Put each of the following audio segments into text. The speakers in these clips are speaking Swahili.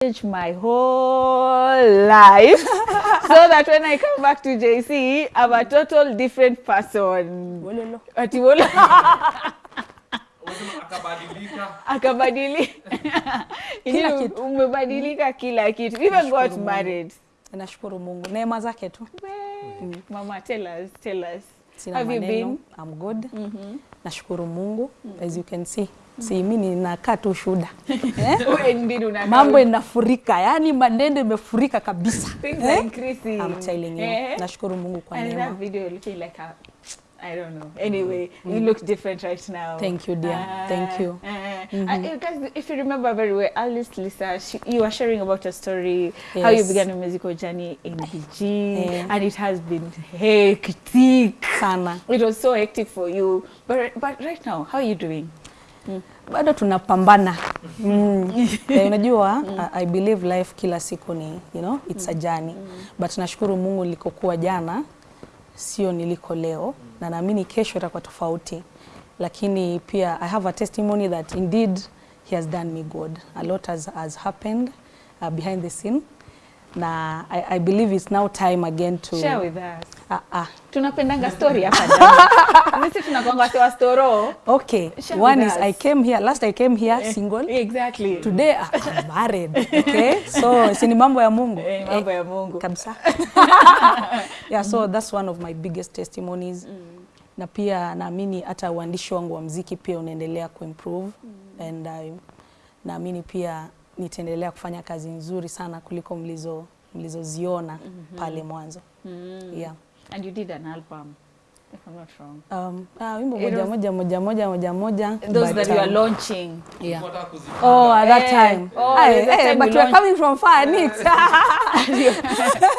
change my whole life so that when I come back to JC, I'm a total different person. Wololo. Ati wolo Unasema akabadilika. umebadilika kila kitu. Even got married. Nashukuru Mungu. Neema zake tu. Mama, tell us, tell us. Sina Have you maneno. been? I'm good. Nashukuru Mungu. As you can see. Si mimi ninakaa tu shuda. Eh? Mambo inafurika, yani Mandende imefurika kabisa. Eh? I'm telling you. Eh? Nashukuru Mungu kwa neema. video, you're like I don't know. Anyway, you look different right now. Thank you, dear. Thank you. Uh, uh, you guys, if you remember very well, Alice Lisa, she, you were sharing about your story, how you began your musical journey in BG, Yeah. and it has been hectic. Sana. It was so hectic for you. But but right now, how are you doing? Bado tunapambana mm. yeah, unajua I, I believe life kila siku ni you know, it's mm. a journey mm. but nashukuru Mungu nilikokuwa jana sio niliko leo mm. na naamini kesho itakuwa tofauti lakini pia I have a testimony that indeed he has done me good a lot has, has happened uh, behind the scene na I, I believe it's now time again to Share with us. Ah, ah. Tunapendanga story hapa ndani. Sisi tunakwanga wa storo. okay Share one is. I came here last I came here single Exactly. today I'm married okay so si ni mambo ya Mungu Eh, mambo ya Mungu. kabisa yeah so that's one of my biggest testimonies Mm. na pia naamini hata uandishi wangu wa mziki pia unaendelea kuimprove and I, naamini pia nitaendelea kufanya kazi nzuri sana kuliko mlizo mlizoziona mm -hmm. pale mwanzo Mm. yeah And you did an album, if I'm not wrong. um, ah, wimbo moja moja moja moja moja moja Those but, that you are um, launching. yeah. Oh, at that Eh, time. oh, Aye, that eh, time but you we're coming from far, Nix.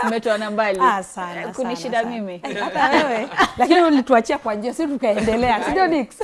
Umetoana mbali. Ah, sana, Kunishida sana, sana. mimi. Hata wewe. Lakini ulituachia kwa njia, sisi tukaendelea. Si ndio Nix?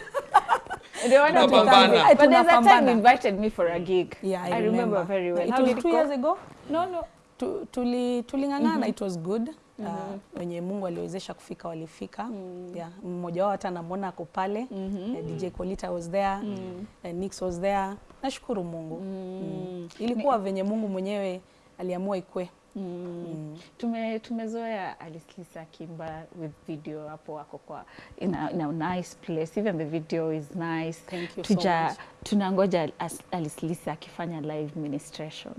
Ndio wana Tunapambana. But there's a time you invited me for a gig. Yeah, I, I remember very well. It How was did it two go? years ago. No, no. Tu- tuli -hmm. it was good uh, wenye Mungu aliwezesha kufika walifika mm -hmm. yeah, mmoja wao hata namwona ako pale Mm uh, DJ Kolita was there mm -hmm. uh, Nix was there nashukuru Mungu mm. -hmm. mm. ilikuwa venye Mungu mwenyewe aliamua ikwe Mm. Tume, tumezoea Alice Kimba with video hapo wako kwa in a, in a nice place even the video is nice Thank you Tuja, so much. tunangoja Lisa akifanya live ministration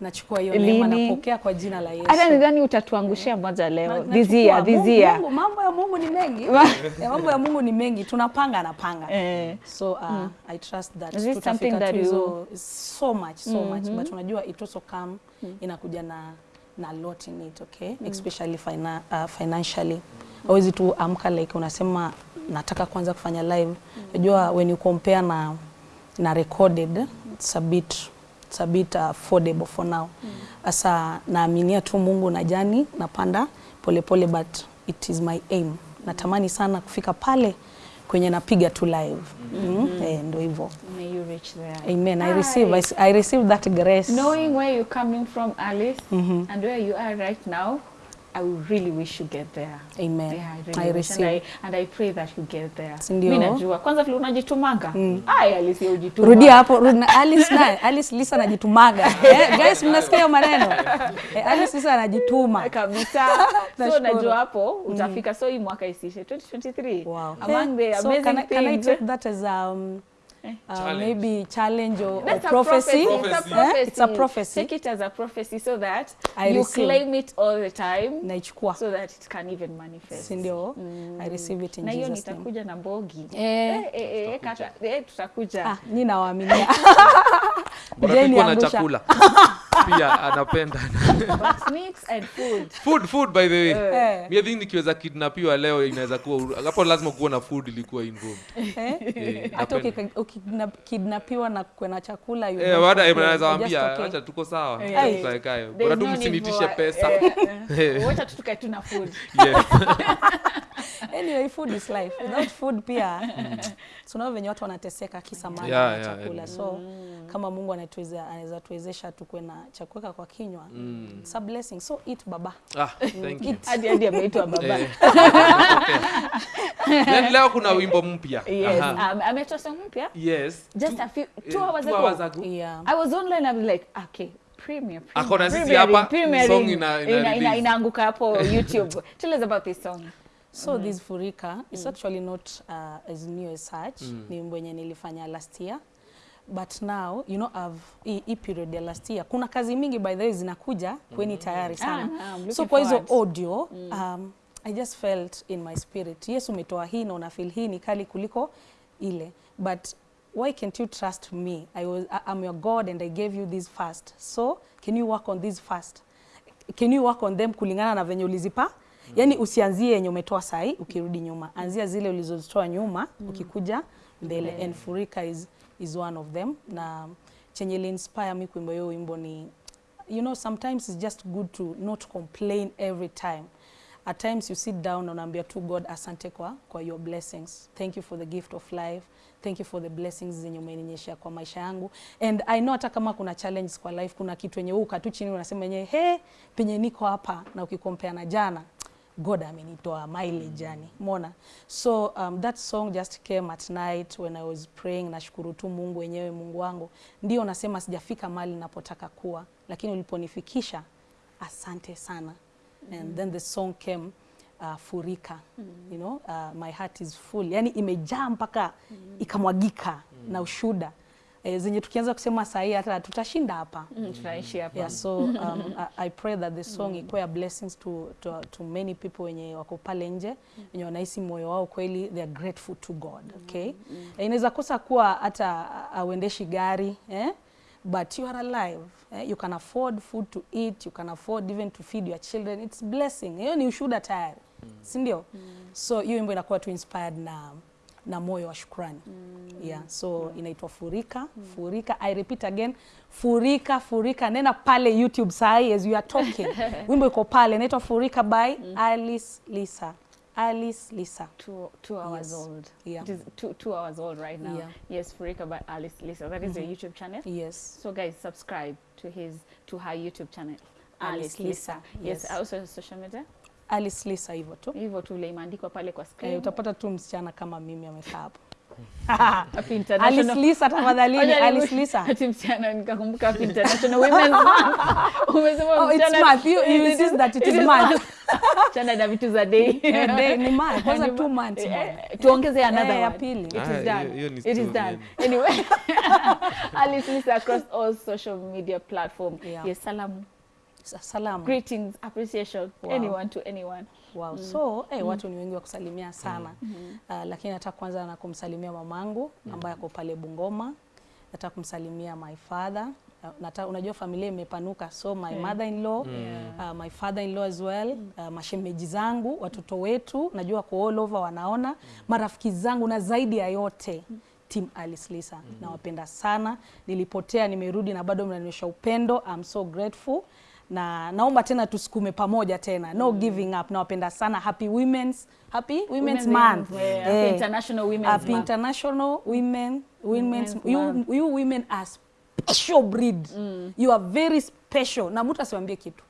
nachukua hiyo neema na napokea kwa jina la Yesu hata nidhani utatuangushia moja leo Na- this year. Mambo ya Mungu ni mengi mambo ya Mungu ni mengi tunapanga anapanga Eh. so uh, mm. I trust that Is this tutafika something that tu you- so much so mm -hmm. much but unajua it also come mm. inakuja na na lot in it okay Mm. especially fina, uh, financially hawezi tu amka like unasema nataka kwanza kufanya live unajua mm. when you compare na na recorded it's a bit it's a bit affordable for now. Sasa naaminia tu Mungu na jani napanda polepole pole, but it is my aim. Natamani sana kufika pale kwenye napiga tu live. Mm eh, ndo hivyo. May you reach there. amen. I receive I, I receive that grace. Knowing where you're coming from, Alice, mm -hmm. and where you are right now, I really wish you get there. amen Yeah, I really I wish. receive And I, and I pray that you get there. Sindio. Mina Mimi najua. Kwanza vile unajitumanga. Ai, Alice ujituma. rudia hapo rudi Alice na Alice Lisa anajitumaga eh, guys mnasikia maneno eh, Alice Lisa anajituma kabisa. so najua hapo utafika. mm. So hii mwaka isishe 2023. Wow. Among the amazing so can things. can I take that as um, uh, Challenge. maybe challenge or, That's or a prophecy? prophecy. It's a Prophecy. Eh? It's a prophecy. Take it as a prophecy so that I you receive. claim it all the time Naichukua so that it can even manifest. Sindio? Mm. I receive it in na hiyo Jesus name. nitakuja na mbogi Eh. Eh, eh, eh, kata- eh, tutakuja Ah, nina waminia. Bora Jeni tulikuwa na chakula pia anapenda But snakes and food food food by the way Eh. mi I think nikiweza kidnapiwa leo inaweza kuwa hapo lazima kuwa na food ilikuwa involved Eh? Eh, Hata napenda. na kuwe na chakula you Eh, complain. naweza You're just waambia okay. acha tuko sawa Eh. tukaekae There's bora tu no need msinitishe for- pesa eh, eh. Eh. wacha tu tukae tu na food Yes. anyway food is life. Without food pia tunao venye watu wanateseka kisa maji Yeah, na chakula. yeah. so kama mungu anatuweza anaweza tuwezesha tukuwe na cha kuweka kwa kinywa. It's a blessing. So eat baba. Ah, thank you. hadi hadi ameitwa baba. Eh. Then leo kuna wimbo mpya. yes um, ametoa song mpya? Yes. just a few two Eh, hours two ago. hours ago. yeah. I was online I was like okay premiere premier. na sisi hapa, song ina- ina inaanguka hapo YouTube. Tell us about this song so mm. this furika is mm. actually not uh, as new as such. Ni wimbo yenye nilifanya last year. But now you know I've hii hii period ya last year kuna kazi mingi by the way zinakuja kweni tayari sana. Ah, so kwa hizo audio um, I just felt in my spirit yes umetoa hii na unafeel hii ni kali kuliko ile. But why can't you trust me? I was, I, I'm your God and I gave you this first. So can you work on this first? Can you work on them kulingana na venye ulizipa yani usianzie yenye umetoa sai ukirudi nyuma. Anzia zile ulizozitoa nyuma ukikuja mbele. And furika is, is one of them. Na chenye liinspire mi kuimba hiyo wimbo ni you know sometimes it's just good to not complain every time. At times you sit down unaambia tu god asante kwa, kwa your blessings. Thank you for the gift of life. Thank you for the blessings zenye umeninyeshea kwa maisha yangu. And i know hata kama kuna challenges kwa life kuna kitu yenye wewe ukatu chini unasema yenyewe he penye niko hapa na ukikompea na jana god amenitoa mileage yani mona so um, that song just came at night when i was praying nashukuru tu mungu wenyewe mungu wangu. Ndio nasema sijafika mali napotaka kuwa lakini uliponifikisha asante sana. And then the song came uh, furika mm. you know uh, my heart is full. Yani imejaa mpaka mm. ikamwagika mm. na ushuda e, zenye tukianza kusema sahi hata tutashinda hapa. Mm, tunaishi hapa. Yeah, so um, I, I pray that the song ikuwe a blessings to, to, to many people wenye wako pale nje wenye wanahisi moyo wao kweli they are grateful to God okay? mm. e, inaweza kosa kuwa hata auendeshi gari eh? but you are alive eh? you can afford food to eat you can afford even to feed your children. It's blessing. Hiyo ni ushuhuda tayari mm. si ndio? So hiyo wimbo inakuwa tu inspired na na moyo wa shukrani mm. yeah so inaitwa furika mm. furika i repeat again furika furika nena pale youtube sahi as you are talking wimbo iko pale inaitwa furika by mm. alice lisa alice lisa two, two hours Yes. old. Yeah. It is two, two hours old right now. Yeah. Yes, Furika by Alice Lisa. That is your YouTube channel. yes So guys, subscribe to his to her YouTube channel. Alice Lisa, Yes. yes. Also social media. Alice lisa hivyo tu Hivyo tu ile imeandikwa pale kwa screen. eh, utapata tu msichana kama mimi amekaa hapo alice lisa tafadhali ni alice lisa Ati msichana nikakumbuka Happy International Women's Month. Umesema Oh, it's month. You- you It insist that it is month. Chana na vitu za day. Eh, day, ni month. Kwanza two months, eh, tuongeze another Eh, ya pili. It Ah, is done. It is done. Anyway, Alice Lisa across all social media platform. Yes, salamu, salamu greetings, appreciation, Wow. anyone to anyone. Wow. So eh, watu ni wengi wa kusalimia sana uh, lakini nataka kwanza na kumsalimia mamangu ambaye ako pale Bungoma. Nataka kumsalimia my father. Nata, unajua familia imepanuka so my Yeah. mother in law Yeah. uh, my father in law as well uh, mashemeji zangu watoto wetu najua kwa all over wanaona marafiki zangu na zaidi ya yote Team Alice Lisa mm. nawapenda sana nilipotea nimerudi na bado mnanionyesha upendo I'm so grateful na naomba tena tusukume pamoja tena. No mm. giving up. Nawapenda sana. Happy women's happy women's, month. Yeah, Happy Eh, International Women's happy Month. international women women's, Women's you, Month. you women are special breed. Mm. you are very special. Na mtu asiwambie kitu.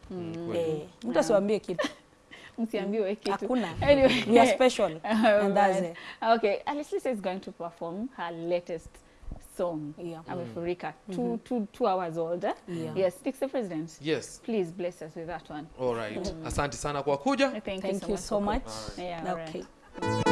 Eh, mtu asiwambie kitu. Msiambiwe kitu. hakuna. Anyway. we are special. And that's it. Okay, Alice Lisa is going to perform her latest song. Yeah. Amefurika. Two, two, two hours old. eh? Yeah. Yes, Speak the President. Yes. Please bless us with that one. All right. mm. Asante sana kwa kuja. Thank, thank you so you so so much. Right. Yeah, okay. right. okay